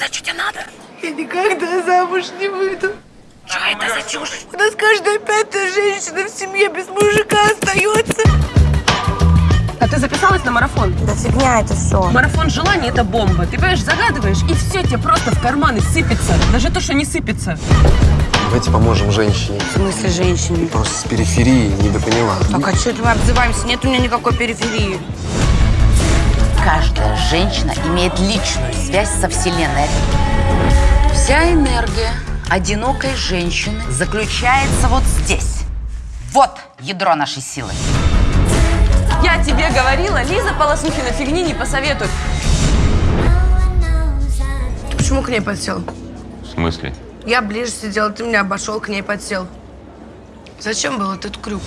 Что тебе надо? Я никогда замуж не выйду. Что это за чушь? У нас каждая пятая женщина в семье без мужика остается. А ты записалась на марафон? Да фигня это все. Марафон желаний – это бомба. Ты, понимаешь, загадываешь, и все тебе просто в карманы сыпется. Даже то, что не сыпется. Давайте поможем женщине. В смысле женщине? Просто с периферии недопоняла. Так а что мы обзываемся? Нет у меня никакой периферии. Каждая женщина имеет личную связь со Вселенной. Вся энергия одинокой женщины заключается вот здесь. Вот ядро нашей силы. Я тебе говорила, Лиза Полосухина фигни не посоветует. Ты почему к ней подсел? В смысле? Я ближе сидела, ты меня обошел, к ней подсел. Зачем был этот крюк?